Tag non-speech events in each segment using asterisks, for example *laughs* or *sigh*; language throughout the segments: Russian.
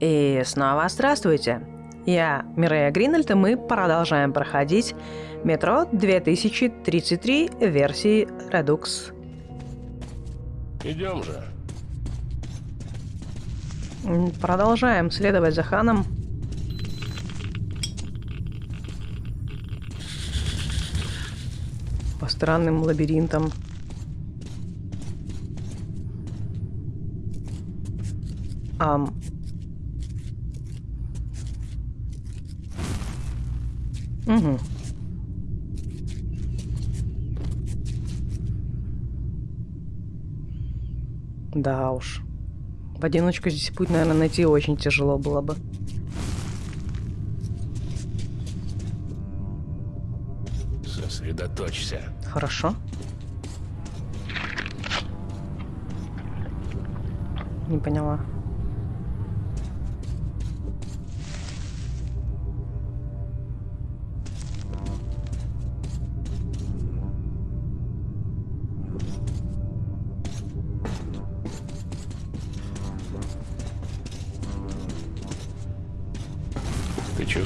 И снова здравствуйте. Я Мирея Гринальд, и мы продолжаем проходить метро 2033 версии Redux. Идем же. Продолжаем следовать за Ханом. По странным лабиринтам. Ам. Угу. Да уж. В одиночку здесь путь, наверное, найти очень тяжело было бы. Сосредоточься. Хорошо. Не поняла.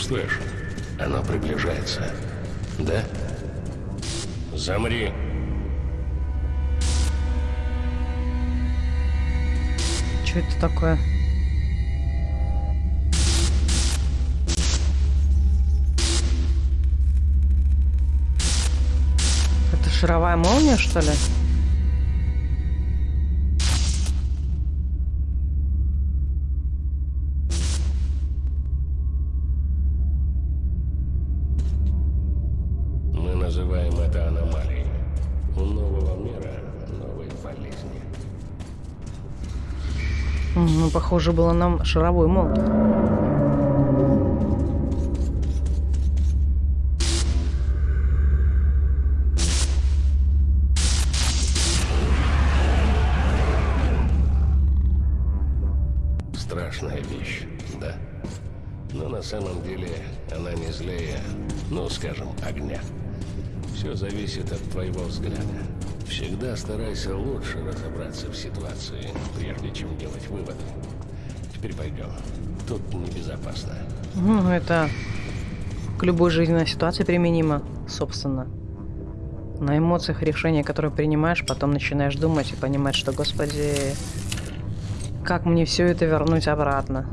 Чувствуешь? Оно приближается. Да? Замри. Что это такое? Это шаровая молния, что ли? Похоже было нам шаровой молот. Страшная вещь, да. Но на самом деле она не злее, ну, скажем, огня. Все зависит от твоего взгляда. Всегда старайся лучше разобраться в ситуации, прежде чем делать выводы. Теперь пойдем. Тут небезопасно. Ну, это к любой жизненной ситуации применимо, собственно. На эмоциях решения, которые принимаешь, потом начинаешь думать и понимать, что, господи, как мне все это вернуть обратно?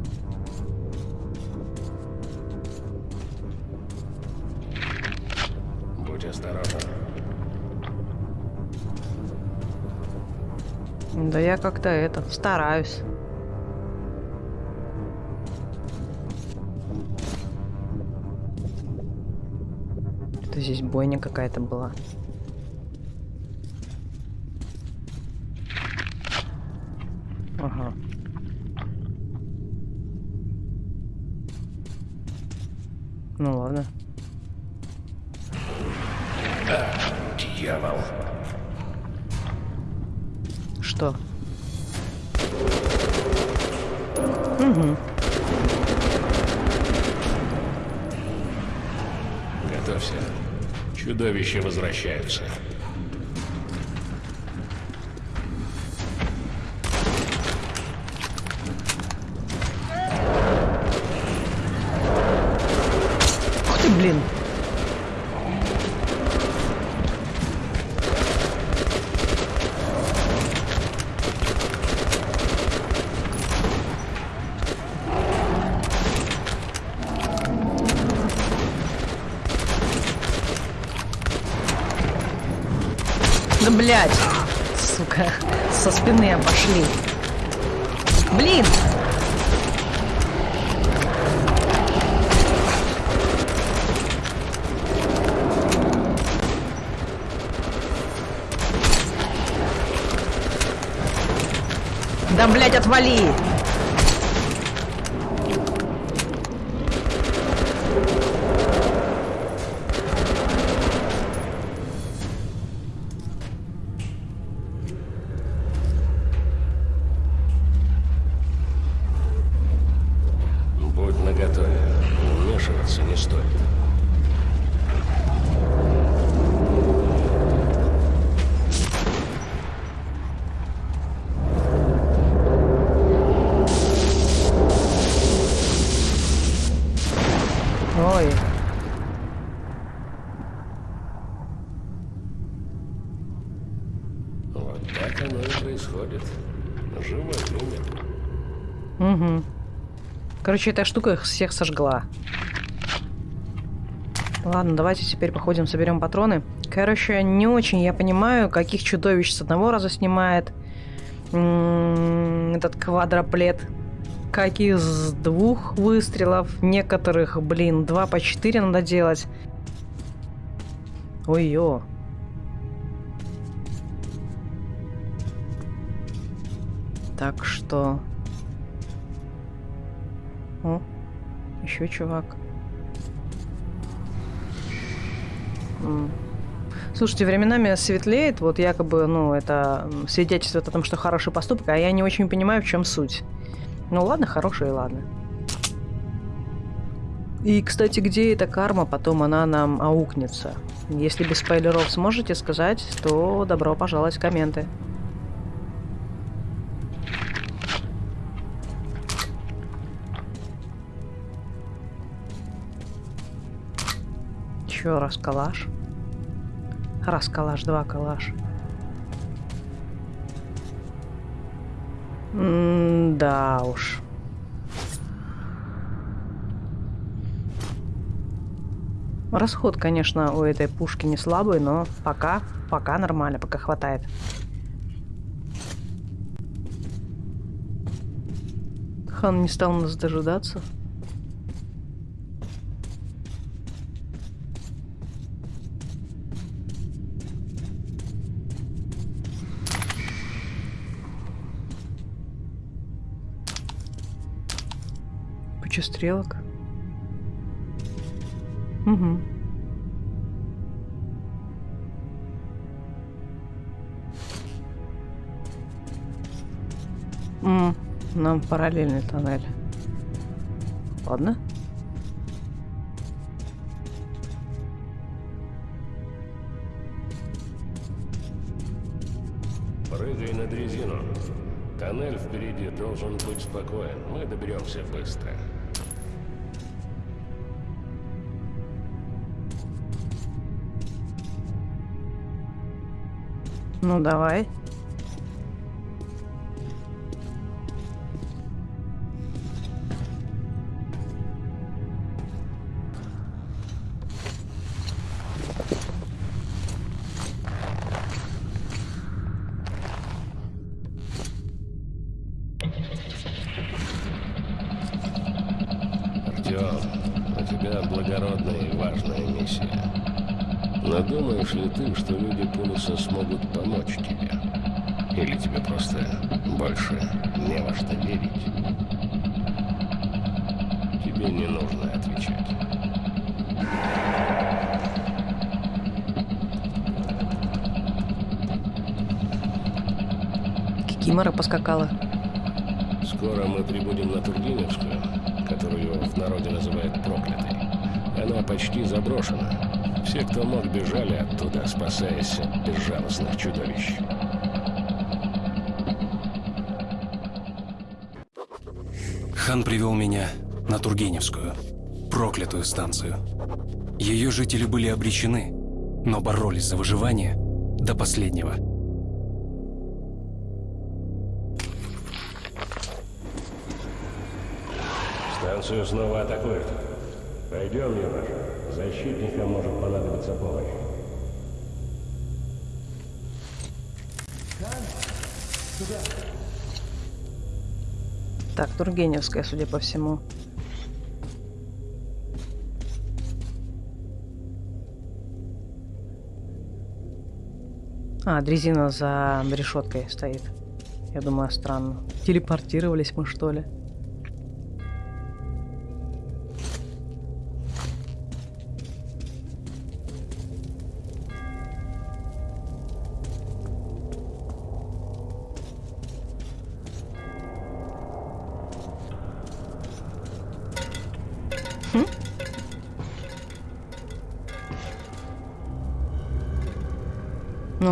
Да я как-то это, стараюсь. Это здесь бойня какая-то была. Ага. Ну ладно. Чудовища возвращаются. Да блять, сука, со спины обошли. Блин! Да, блядь, отвали! Будь наготове. Вмешиваться не стоит. Угу. Короче, эта штука их всех сожгла. Ладно, давайте теперь походим, соберем патроны. Короче, не очень я понимаю, каких чудовищ с одного раза снимает этот квадроплет. Каких с двух выстрелов. Некоторых, блин, два по четыре надо делать. Ой-ё. Так что... О, еще чувак. Слушайте, временами светлеет, вот якобы, ну, это свидетельствует о том, что хороший поступок, а я не очень понимаю, в чем суть. Ну ладно, хороший, ладно. И, кстати, где эта карма, потом она нам аукнется. Если без спойлеров сможете сказать, то добро пожаловать в комменты. Еще раз калаш. Раз калаш, два калаш. Да уж. Расход, конечно, у этой пушки не слабый, но пока, пока нормально, пока хватает. Хан не стал нас дожидаться. Куча стрелок. Угу. М нам параллельный тоннель. Ладно. Прыгай на дрезину. Тоннель впереди должен быть спокоен. Мы доберемся быстро. Ну, давай. Артем, у тебя благородная и важная миссия. Но думаешь ли ты, что люди Пулуса смогут помочь тебе? Или тебе просто больше не во что верить? Тебе не нужно отвечать. Кикимора поскакала. Скоро мы прибудем на Тургеневскую, которую в народе называют проклятой. Она почти заброшена. Все, кто мог, бежали оттуда, спасаясь от безжалостных чудовищ. Хан привел меня на Тургеневскую, проклятую станцию. Ее жители были обречены, но боролись за выживание до последнего. Станцию снова атакуют. Пойдем, юноша. Защитникам может понадобиться помощь. Так, Тургеневская, судя по всему. А, дрезина за решеткой стоит. Я думаю, странно. Телепортировались мы, что ли?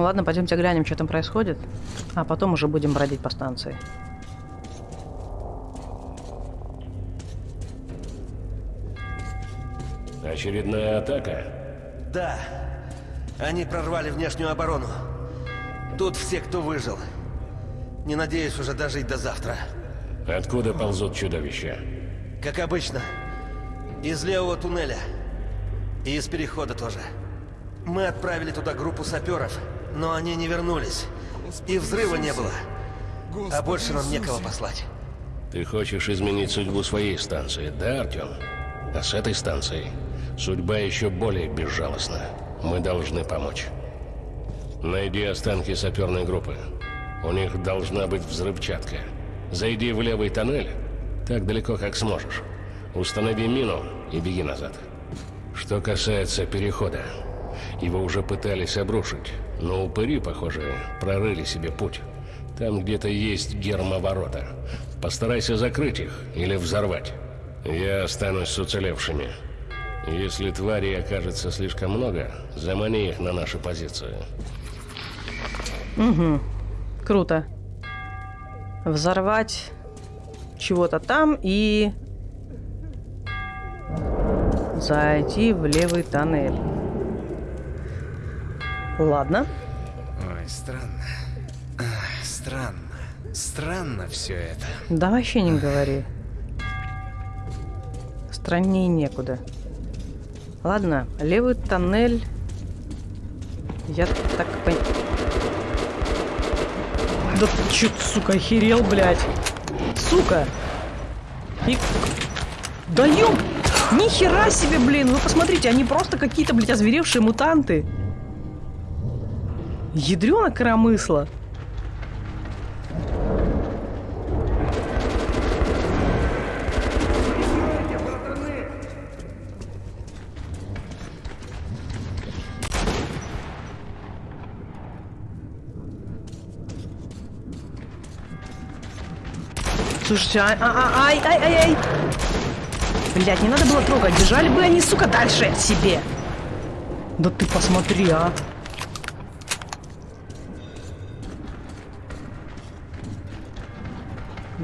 Ладно, пойдемте глянем, что там происходит. А потом уже будем бродить по станции. Очередная атака? Да. Они прорвали внешнюю оборону. Тут все, кто выжил. Не надеюсь уже дожить до завтра. Откуда ползут чудовища? Как обычно. Из левого туннеля. И из перехода тоже. Мы отправили туда группу саперов, но они не вернулись. И взрыва не было. А больше нам некого послать. Ты хочешь изменить судьбу своей станции, да, Артем? А с этой станцией судьба еще более безжалостна. Мы должны помочь. Найди останки саперной группы. У них должна быть взрывчатка. Зайди в левый тоннель, так далеко, как сможешь. Установи мину и беги назад. Что касается перехода, его уже пытались обрушить, но упыри, похоже, прорыли себе путь. Там где-то есть гермоворота. Постарайся закрыть их или взорвать. Я останусь с уцелевшими. Если тварей окажется слишком много, замани их на нашу позицию. Угу. Круто. Взорвать чего-то там и зайти в левый тоннель. Ладно. Ой, странно. Странно. Странно все это. Да вообще не говори. Страннее некуда. Ладно, левый тоннель. Я так пон... Да ты чё, сука, охерел, блядь? Сука! И... Да ёб! Нихера себе, блин! Вы посмотрите, они просто какие-то, блядь, озверевшие мутанты. Ядрёна коромысла. Слушайте, ай, а, ай, ай, ай, ай. Блять, не надо было трогать. Держали бы они, сука, дальше от себе. Да ты посмотри, а.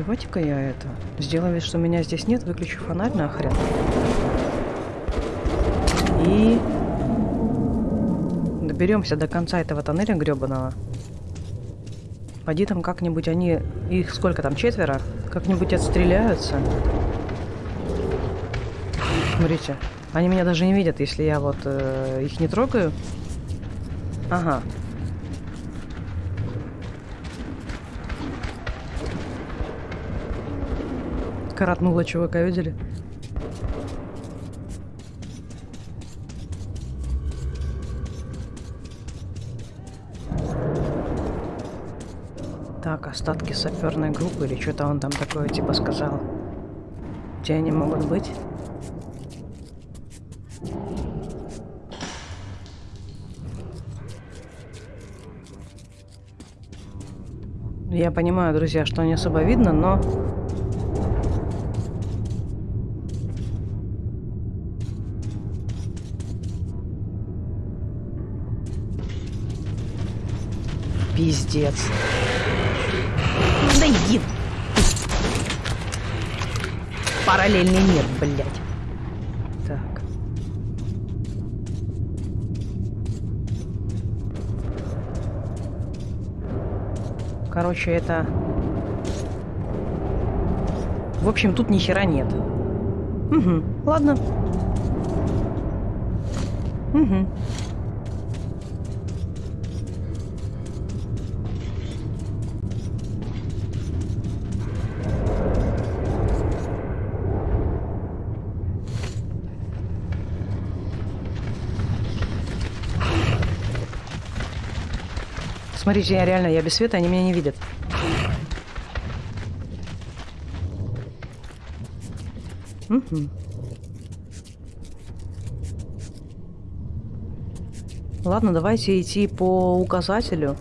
Давайте-ка я это... Сделаю вид, что меня здесь нет, выключу фонарь нахрен. И... Доберемся до конца этого тоннеля гребаного. Пойди там как-нибудь они... Их сколько там, четверо? Как-нибудь отстреляются. Смотрите. Они меня даже не видят, если я вот э, их не трогаю. Ага. Коротнула чувака, видели? Так, остатки саперной группы или что-то он там такое типа сказал. Где они могут быть? Я понимаю, друзья, что не особо видно, но... Пиздец. Да иди. Параллельный мир, блядь. Так. Короче, это... В общем, тут ни хера нет. Угу, ладно. Угу. Смотрите, я реально, я без света, они меня не видят. Угу. Ладно, давайте идти по указателю.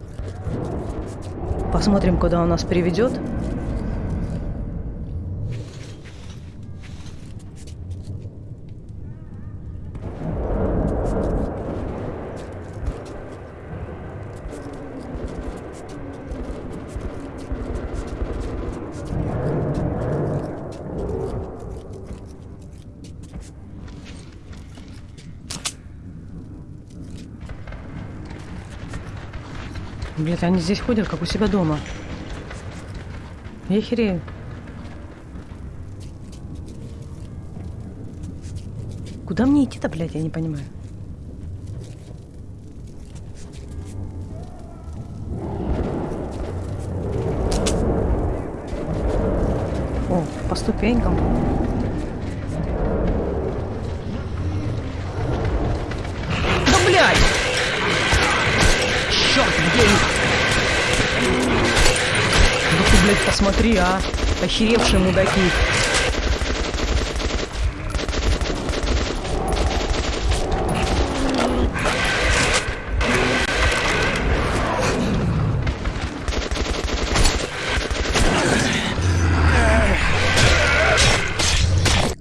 Посмотрим, куда он нас приведет. Слушайте, они здесь ходят, как у себя дома. Я херею. Куда мне идти-то, блядь, я не понимаю. О, по ступенькам. Посмотри, а. Охеревшие мудаки.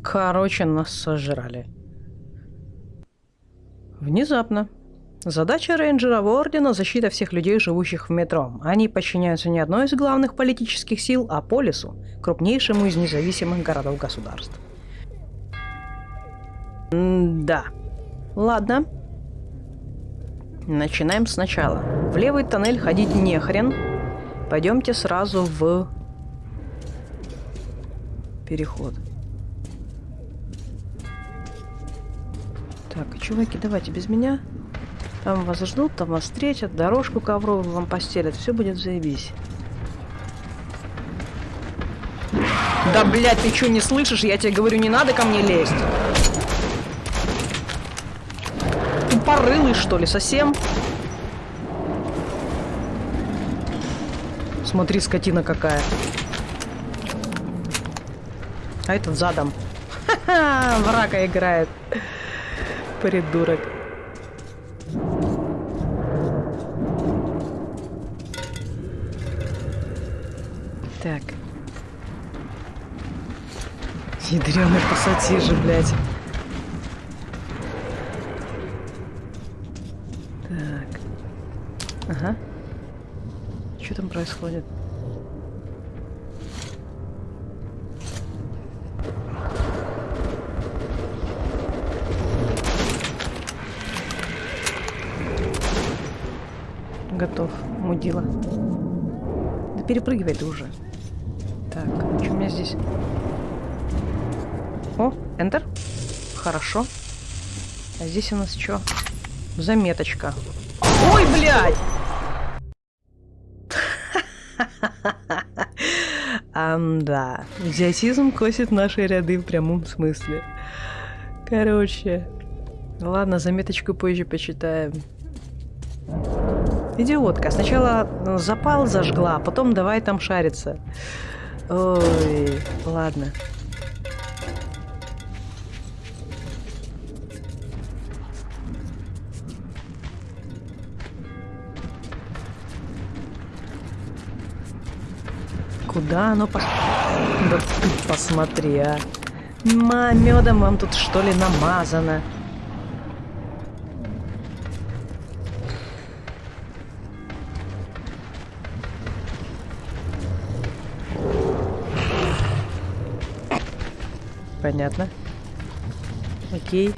Короче, нас сожрали. Внезапно. Задача рейнджеров Ордена – защита всех людей, живущих в метро. Они подчиняются не одной из главных политических сил, а Полису, крупнейшему из независимых городов-государств. Да. Ладно. Начинаем сначала. В левый тоннель ходить не хрен. Пойдемте сразу в переход. Так, чуваки, давайте без меня. Там вас ждут, там вас встретят, дорожку ковровую вам постелят, все будет заебись. Да, блядь, ты что, не слышишь? Я тебе говорю, не надо ко мне лезть. Тупорылый, что ли, совсем? Смотри, скотина какая. А этот задом. Ха-ха, врага играет. Придурок. Так. Ядрёный пассатижи, блядь. Так. Ага. Что там происходит? Готов, мудила. Да перепрыгивай ты уже. Здесь? О, Enter. Хорошо. А здесь у нас что? Заметочка. Ой, блядь! *laughs* Ам-да. Идиотизм косит наши ряды в прямом смысле. Короче. Ладно, заметочку позже почитаем. Идиотка. Сначала ну, запал зажгла, а потом давай там шариться. Ой, ладно. Куда оно пос... Да посмотри, а. Ма, медом вам тут что ли намазано? Понятно. Окей.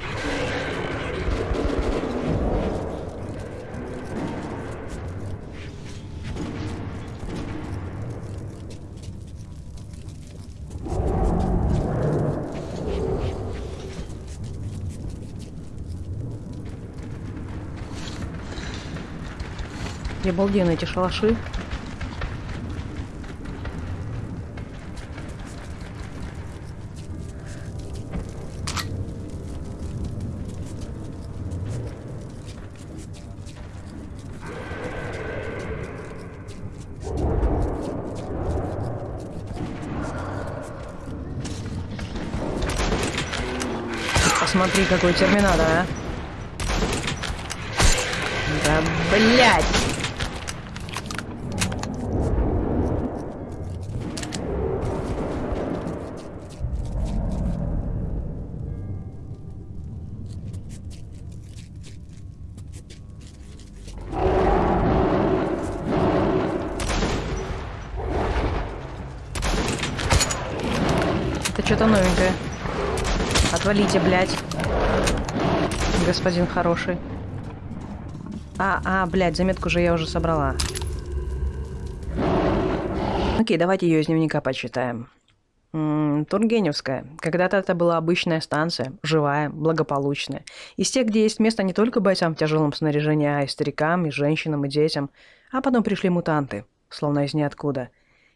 Обалденно эти шалаши. Посмотри, какой терминатор, а. Да, блядь! Это что-то новенькое. Отвалите, блядь. Господин хороший. А, а, блядь, заметку же я уже собрала. Окей, давайте ее из дневника почитаем. Тургеневская. Когда-то это была обычная станция, живая, благополучная. Из тех, где есть место не только бойцам в тяжелом снаряжении, а и старикам, и женщинам, и детям. А потом пришли мутанты, словно из ниоткуда.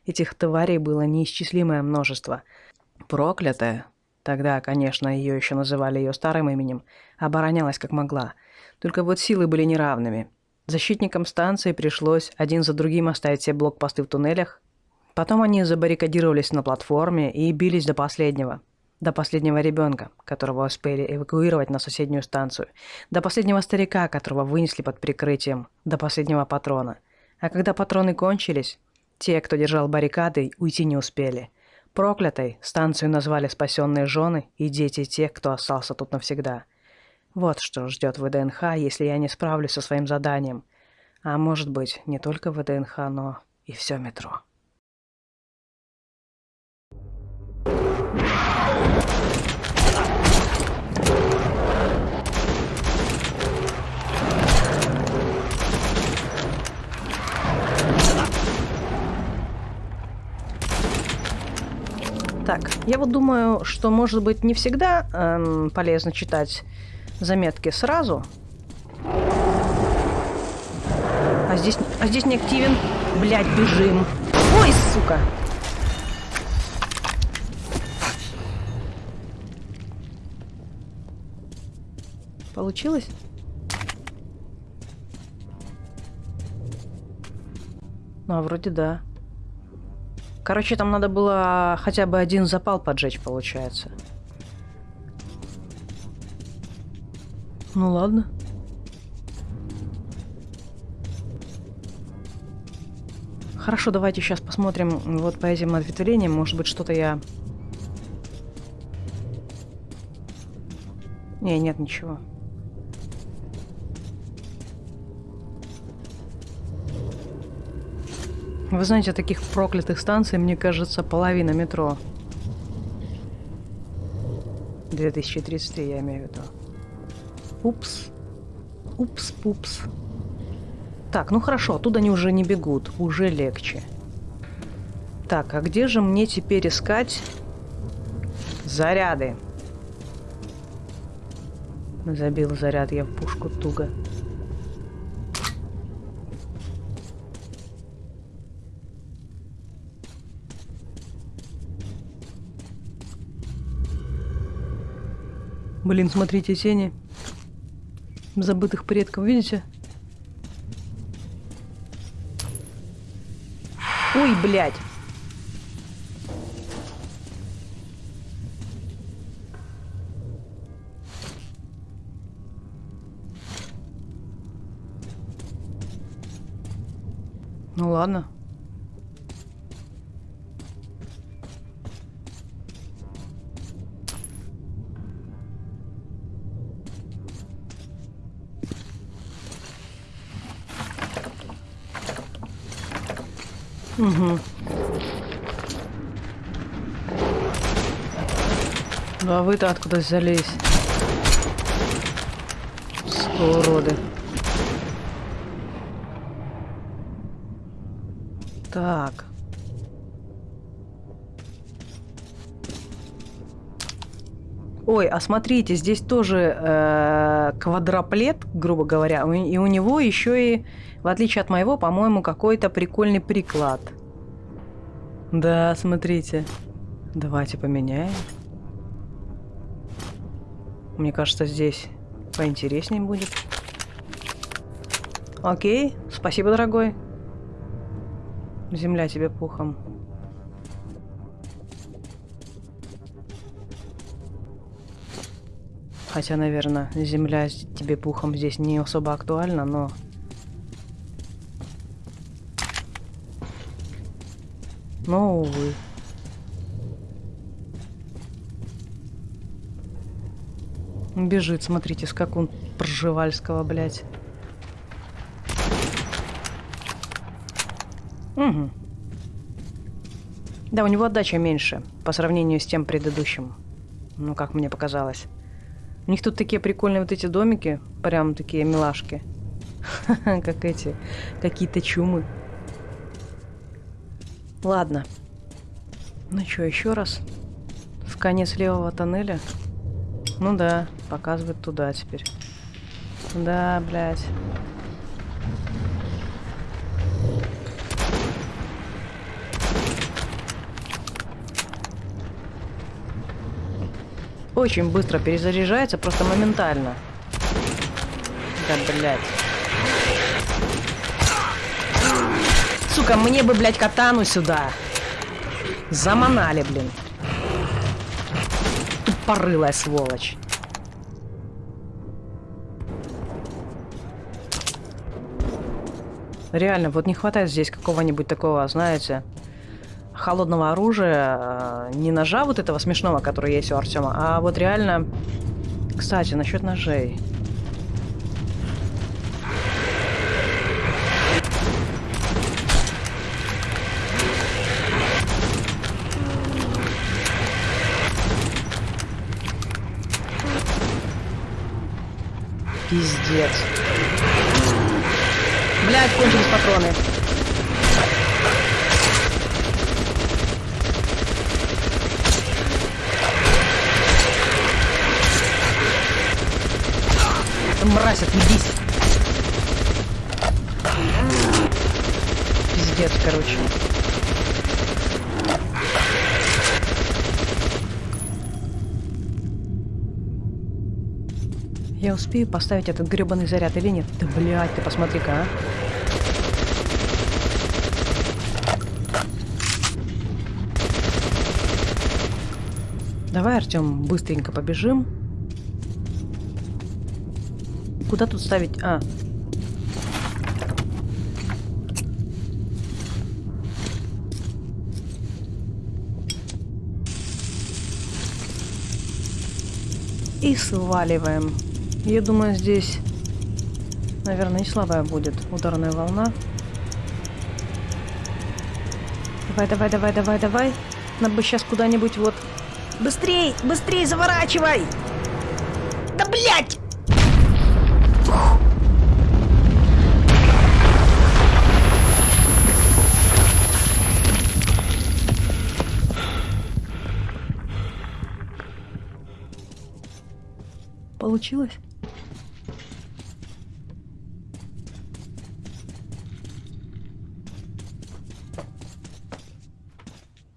Этих тварей было неисчислимое множество. Проклятая, тогда, конечно, ее еще называли ее старым именем, оборонялась как могла. Только вот силы были неравными. Защитникам станции пришлось один за другим оставить все блокпосты в туннелях, Потом они забаррикадировались на платформе и бились до последнего. До последнего ребенка, которого успели эвакуировать на соседнюю станцию. До последнего старика, которого вынесли под прикрытием. До последнего патрона. А когда патроны кончились, те, кто держал баррикады, уйти не успели. Проклятой станцию назвали спасенные жены и дети тех, кто остался тут навсегда. Вот что ждет ВДНХ, если я не справлюсь со своим заданием. А может быть, не только ВДНХ, но и все метро. Я вот думаю, что, может быть, не всегда эм, полезно читать заметки сразу. А здесь, а здесь не активен. Блять, бежим. Ой, сука. Получилось? Ну, а вроде да. Короче, там надо было хотя бы один запал поджечь, получается. Ну ладно. Хорошо, давайте сейчас посмотрим вот по этим ответвлениям. Может быть, что-то я... Не, нет ничего. Вы знаете, таких проклятых станций, мне кажется, половина метро. 2033, я имею в виду. Упс. Упс-пупс. Так, ну хорошо, оттуда они уже не бегут. Уже легче. Так, а где же мне теперь искать заряды? Забил заряд я в пушку туго. Блин, смотрите, тени. Забытых предков, видите? Ой, блядь. Ну ладно. Угу. Ну а вы-то откуда взялись? Что уроды. Так. Ой, а смотрите, здесь тоже э, квадроплет, грубо говоря, и у него еще и в отличие от моего, по-моему, какой-то прикольный приклад. Да, смотрите. Давайте поменяем. Мне кажется, здесь поинтереснее будет. Окей, спасибо, дорогой. Земля тебе пухом. Хотя, наверное, земля тебе пухом здесь не особо актуальна, но Но, увы. Бежит, смотрите, скакун Пржевальского, блядь. Угу. Да, у него отдача меньше по сравнению с тем предыдущим. Ну, как мне показалось. У них тут такие прикольные вот эти домики, прям такие милашки. *laughs* Как эти, какие-то чумы. Ладно. Ну что, еще раз? В конец левого тоннеля? Ну да, показывает туда теперь. Да, блядь. Очень быстро перезаряжается, просто моментально. Да, блядь. Сука, мне бы, блядь, катану сюда. Заманали, блин. Тупорылая сволочь. Реально, вот не хватает здесь какого-нибудь такого, знаете, холодного оружия, э, не ножа вот этого смешного, который есть у Артема, а вот реально... Кстати, насчет ножей. Пиздец. Блядь, кончились патроны. Мразь, отъебись. Пиздец, короче. Я успею поставить этот гребаный заряд или нет? Да блядь, ты посмотри-ка, а. Давай, Артем, быстренько побежим. Куда тут ставить? А. И сваливаем. Я думаю, здесь, наверное, не слабая будет ударная волна. Давай, давай, давай, давай, давай. Нам бы сейчас куда-нибудь вот... Быстрей, быстрей, заворачивай! Да блять! Получилось?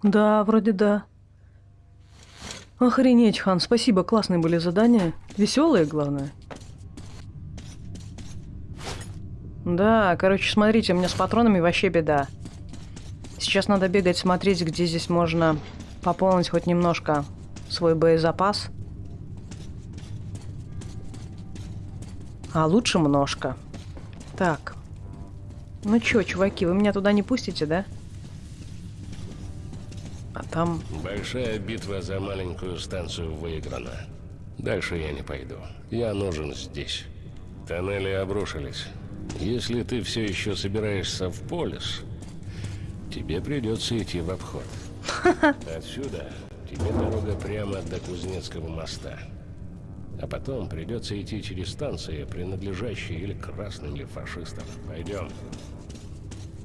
Да, вроде да. Охренеть, Хан, спасибо, классные были задания. Веселые, главное. Да, короче, смотрите, у меня с патронами вообще беда. Сейчас надо бегать, смотреть, где здесь можно пополнить хоть немножко свой боезапас. А лучше множко. Так. Ну чё, чуваки, вы меня туда не пустите, да? А там... Большая битва за маленькую станцию выиграна. Дальше я не пойду. Я нужен здесь. Тоннели обрушились. Если ты все еще собираешься в полис, тебе придется идти в обход. *laughs* Отсюда тебе дорога прямо до Кузнецкого моста. А потом придется идти через станции, принадлежащие или красным, или фашистам. Пойдем.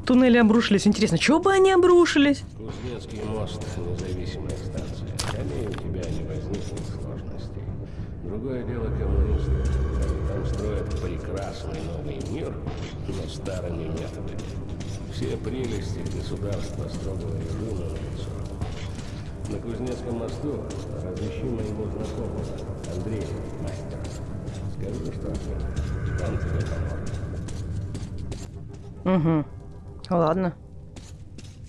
Туннели обрушились. Интересно, чего бы они обрушились? Кузнецкий мост – независимая станция. Они у тебя не возникнет сложностей. Другое дело коммунисты. Они там строят прекрасный новый мир, но старыми методами. Все прелести государства строгого режима на лицо. На Кузнецком мосту разыщи моего знакомого, Андрея, мастера. Скажи, что он тебе поможет. Угу. Ладно.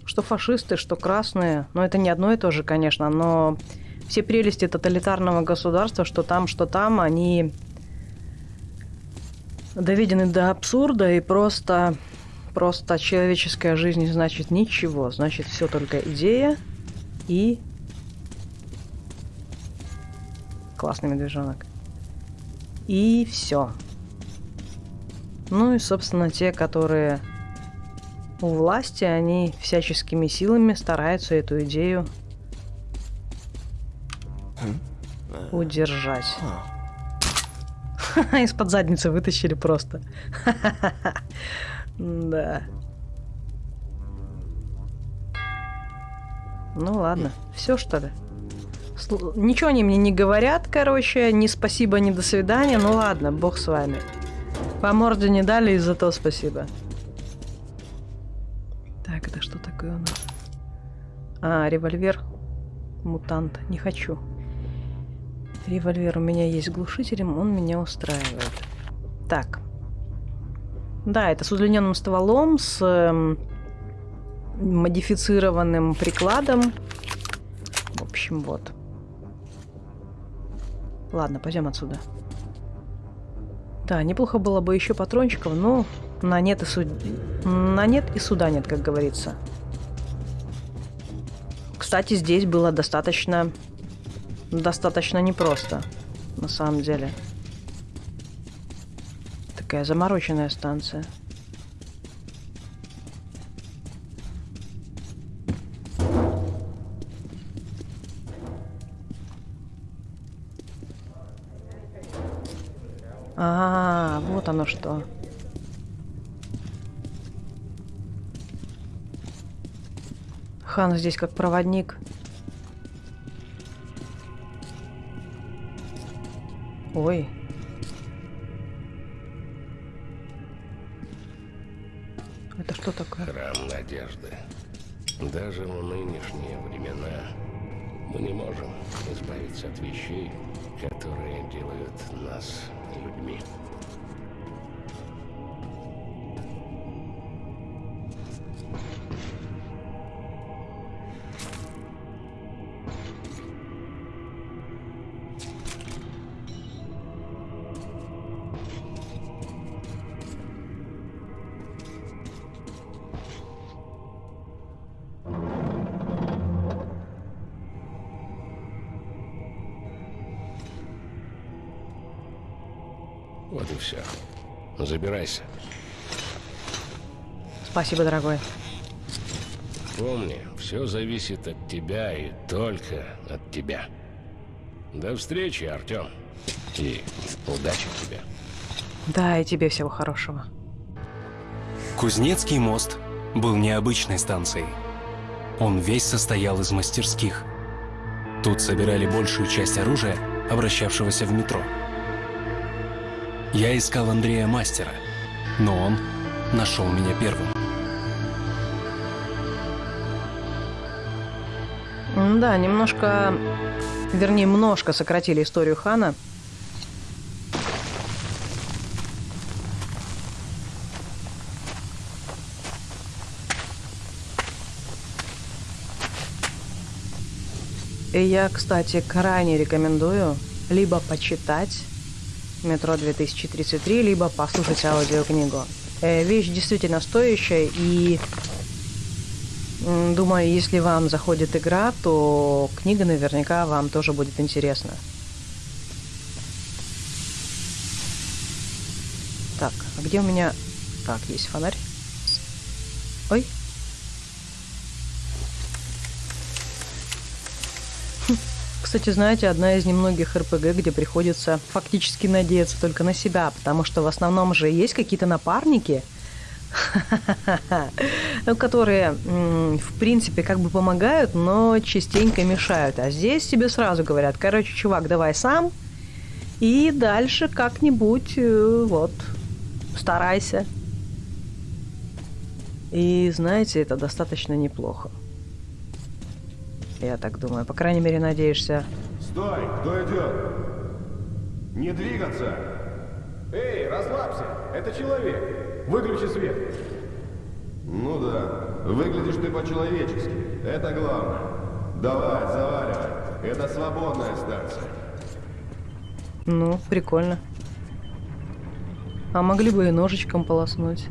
Что фашисты, что красные. Но это не одно и то же, конечно, но все прелести тоталитарного государства, что там, что там, они доведены до абсурда и просто просто человеческая жизнь значит ничего. Значит, все только идея и классный медвежонок. И все. Ну и, собственно, те, которые у власти, они всяческими силами стараются эту идею удержать. *laughs* Из-под задницы вытащили просто. *laughs* Да. Ну ладно, все что ли? Сл- Ничего они мне не говорят, короче, ни спасибо, ни до свидания. Ну ладно, бог с вами. По морде не дали, и за то спасибо. Так, это что такое у нас? А, револьвер. Мутант. Не хочу. Револьвер у меня есть глушителем, он меня устраивает. Так. Да, это с удлиненным стволом, с эм, модифицированным прикладом. В общем, вот. Ладно, пойдем отсюда. Да, неплохо было бы еще патрончиков, но на нет и суд... на нет и суда нет, как говорится. Кстати, здесь было достаточно достаточно непросто, на самом деле. Такая замороченная станция. А, вот оно что. Хан здесь как проводник. Ой. Это что такое? Храм надежды. Даже в нынешние времена мы не можем избавиться от вещей, которые делают нас людьми. Все. Забирайся. Спасибо, дорогой. Помни, все зависит от тебя и только от тебя. До встречи, Артем. И удачи тебе. Да, и тебе всего хорошего. Кузнецкий мост был необычной станцией. Он весь состоял из мастерских. Тут собирали большую часть оружия, обращавшегося в метро. Я искал Андрея Мастера, но он нашел меня первым. Да, немножко, вернее, немножко сократили историю Хана. И я, кстати, крайне рекомендую либо почитать «Метро 2033», либо послушать аудиокнигу. Э, вещь действительно стоящая, и думаю, если вам заходит игра, то книга наверняка вам тоже будет интересна. Так, а где у меня... Так, есть фонарь. Кстати, знаете, одна из немногих РПГ, где приходится фактически надеяться только на себя, потому что в основном же есть какие-то напарники, *laughs* ну, которые, в принципе, как бы помогают, но частенько мешают. А здесь тебе сразу говорят, короче, чувак, давай сам, и дальше как-нибудь, э, вот, старайся. И, знаете, это достаточно неплохо. Я так думаю. По крайней мере, надеешься. Стой! Кто идет? Не двигаться! Эй, расслабься! Это человек! Выключи свет! Ну да, выглядишь ты по-человечески. Это главное. Давай, заваливай. Это свободная станция. Ну, прикольно. А могли бы и ножичком полоснуть.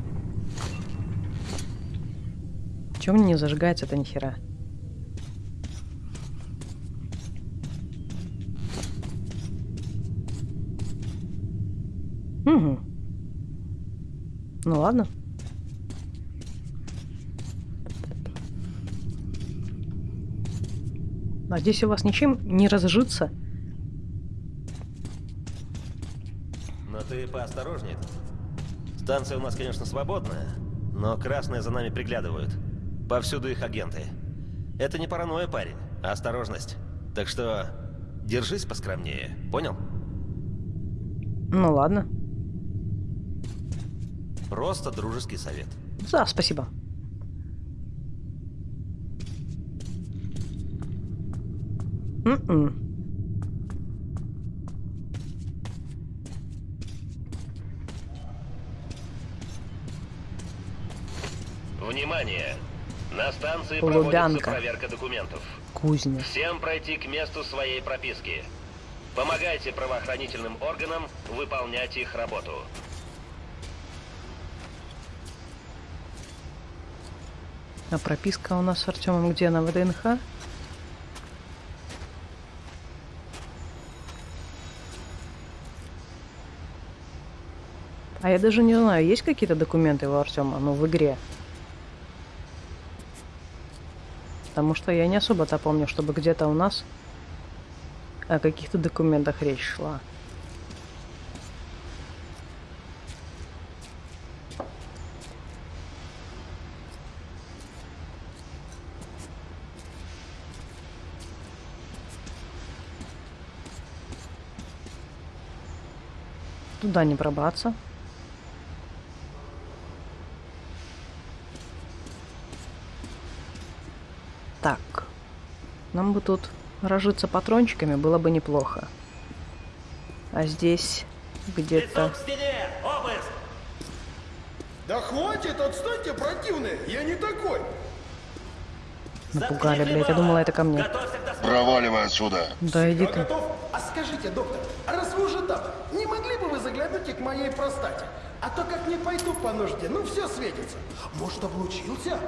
Чем мне не зажигается-то нихера? Угу. Ну ладно. Надеюсь, у вас ничем не разжиться. Но ты поосторожнее. Станция у нас, конечно, свободная, но красные за нами приглядывают. Повсюду их агенты. Это не паранойя, парень, а осторожность. Так что держись поскромнее, понял? Ну ладно. Просто дружеский совет. Да, спасибо. М-м. Внимание! На станции Лубянка. проводится проверка документов. Кузня. Всем пройти к месту своей прописки. Помогайте правоохранительным органам выполнять их работу. А прописка у нас с Артемом где? На ВДНХ? А я даже не знаю, есть какие-то документы у Артема, ну, в игре? Потому что я не особо-то помню, чтобы где-то у нас о каких-то документах речь шла. Туда не пробраться. Так. Нам бы тут разжиться патрончиками было бы неплохо. А здесь где-то... Да хватит, отстаньте, противные! Я не такой! Напугали, блядь. Я думала, это ко мне. Проваливай отсюда. Да иди ты. готов. А скажите, доктор, а раз вы уже там, не и к моей простате? А то как не пойду по нужде, ну все светится. Может, облучился?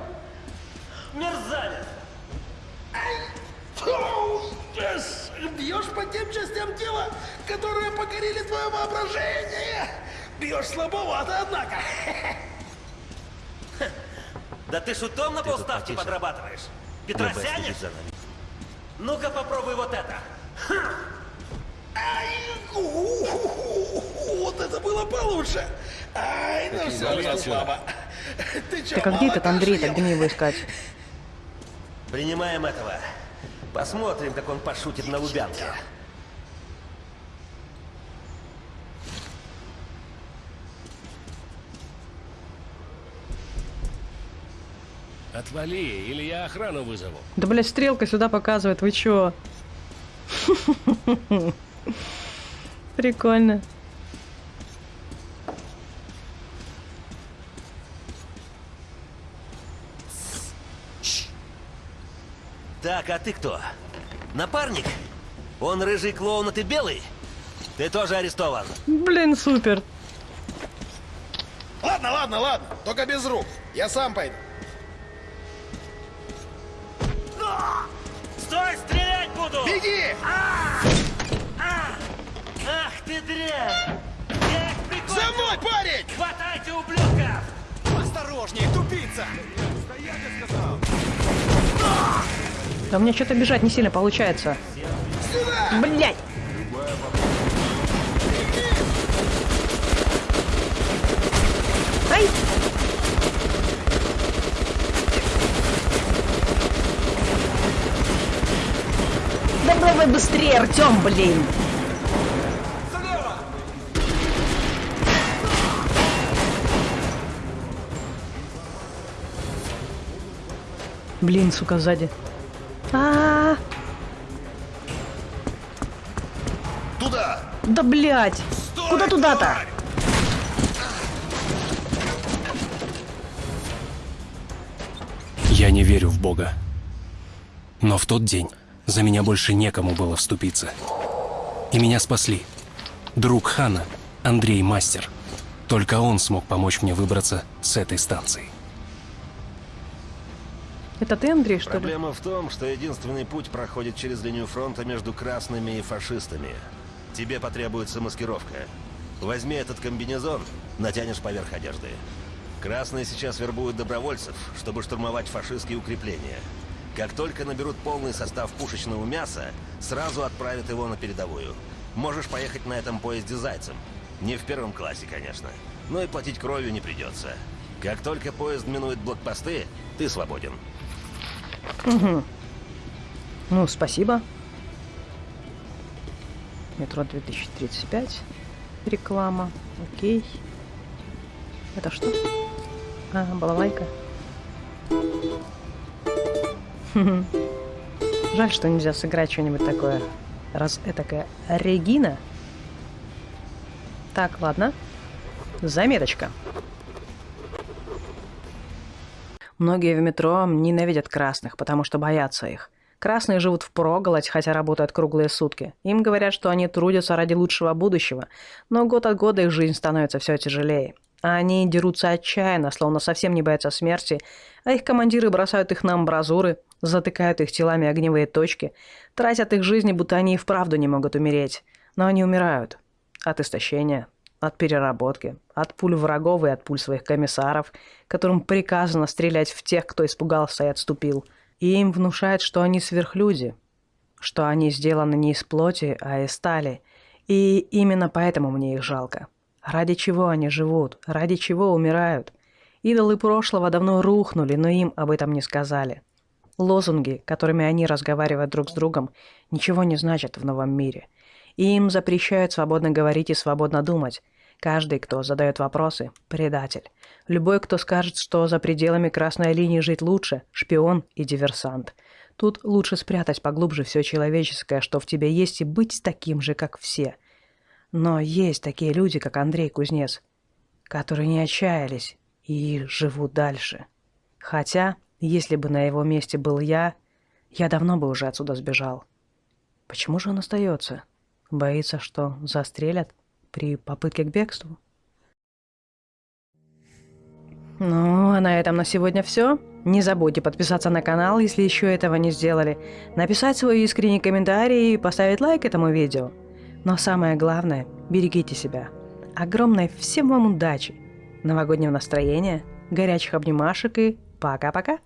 Мерзавец! Бьешь по тем частям тела, которые покорили твое воображение. Бьешь слабовато, однако. Да ты шутом на полставки подрабатываешь? Нами. Ну-ка попробуй вот это. Ай, вот это было получше. Ай, ну все, слабо. Ты чё, Так а где этот Андрей? где мне его искать? Принимаем этого. Посмотрим, как он пошутит на Лубянке. Отвали, или я охрану вызову. Да, блядь, стрелка сюда показывает. Вы чё? *laughs* Прикольно. Так, а ты кто? Напарник? Он рыжий клоун, а ты белый? Ты тоже арестован. Блин, супер. Ладно, ладно, ладно, только без рук. Я сам пойду. Стой, стрелять буду! Беги! Ах ты дрянь! Я их прикончу! За мной, парень! Хватайте ублюдков! Осторожнее, тупица! Да у меня что-то бежать не сильно получается. Блять! Ай! Да давай быстрее, Артем, блин! Блин, сука, сзади. А, -а, Туда! -а. да блять! Куда туда-то? Я не верю в Бога. Но в тот день за меня больше некому было вступиться. И меня спасли. Друг Хана, Андрей Мастер. Только он смог помочь мне выбраться с этой станции. Это ты, Андрей, что ли? Проблема в том, что единственный путь проходит через линию фронта между красными и фашистами. Тебе потребуется маскировка. Возьми этот комбинезон, натянешь поверх одежды. Красные сейчас вербуют добровольцев, чтобы штурмовать фашистские укрепления. Как только наберут полный состав пушечного мяса, сразу отправят его на передовую. Можешь поехать на этом поезде зайцем. Не в первом классе, конечно. Но и платить кровью не придется. Как только поезд минует блокпосты, ты свободен. Ну, спасибо. Метро 2035. Реклама. Окей. Это что? А, балалайка. Жаль, что нельзя сыграть что-нибудь такое. Раз этакая Регина. Так, ладно. Заметочка. Многие в метро ненавидят красных, потому что боятся их. Красные живут в проголодь, хотя работают круглые сутки. Им говорят, что они трудятся ради лучшего будущего, но год от года их жизнь становится все тяжелее. А они дерутся отчаянно, словно совсем не боятся смерти, а их командиры бросают их на амбразуры, затыкают их телами огневые точки, тратят их жизни, будто они и вправду не могут умереть. Но они умирают. От истощения, от переработки, от пуль врагов и от пуль своих комиссаров, которым приказано стрелять в тех, кто испугался и отступил. И им внушают, что они сверхлюди, что они сделаны не из плоти, а из стали. И именно поэтому мне их жалко. Ради чего они живут? Ради чего умирают? Идолы прошлого давно рухнули, но им об этом не сказали. Лозунги, которыми они разговаривают друг с другом, ничего не значат в новом мире. И им запрещают свободно говорить и свободно думать. Каждый, кто задает вопросы – предатель. Любой, кто скажет, что за пределами красной линии жить лучше – шпион и диверсант. Тут лучше спрятать поглубже все человеческое, что в тебе есть, и быть таким же, как все – но есть такие люди, как Андрей Кузнец, которые не отчаялись и живут дальше. Хотя, если бы на его месте был я, я давно бы уже отсюда сбежал. Почему же он остается? Боится, что застрелят при попытке к бегству? Ну, а на этом на сегодня все. Не забудьте подписаться на канал, если еще этого не сделали, написать свой искренний комментарий и поставить лайк этому видео. Но самое главное, берегите себя. Огромной всем вам удачи, новогоднего настроения, горячих обнимашек и пока-пока.